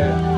Yeah.